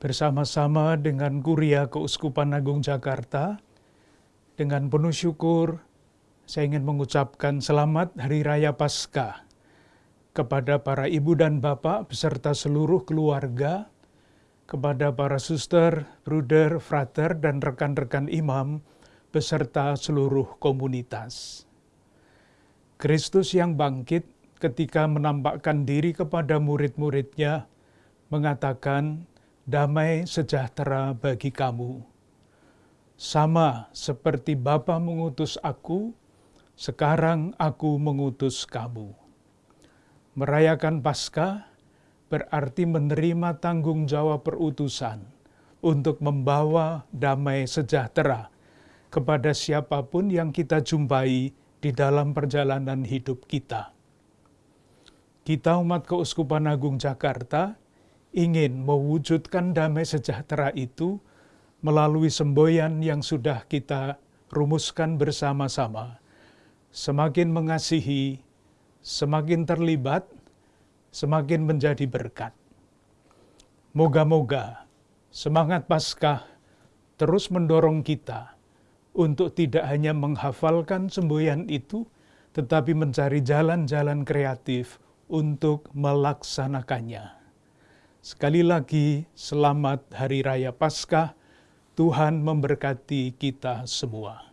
bersama-sama dengan Kuria Keuskupan Agung Jakarta, dengan penuh syukur saya ingin mengucapkan selamat Hari Raya Paskah kepada para ibu dan bapak beserta seluruh keluarga, kepada para suster, bruder, frater, dan rekan-rekan imam beserta seluruh komunitas. Kristus yang bangkit ketika menampakkan diri kepada murid-muridnya mengatakan, damai sejahtera bagi kamu. Sama seperti Bapa mengutus aku, sekarang aku mengutus kamu. Merayakan Paskah berarti menerima tanggung jawab perutusan untuk membawa damai sejahtera kepada siapa pun yang kita jumpai di dalam perjalanan hidup kita. Kita umat Keuskupan Agung Jakarta ingin mewujudkan damai sejahtera itu melalui semboyan yang sudah kita rumuskan bersama-sama. Semakin mengasihi, semakin terlibat, semakin menjadi berkat. Moga-moga semangat Paskah terus mendorong kita untuk tidak hanya menghafalkan semboyan itu, tetapi mencari jalan-jalan kreatif untuk melaksanakannya. Sekali lagi, selamat Hari Raya Paskah. Tuhan memberkati kita semua.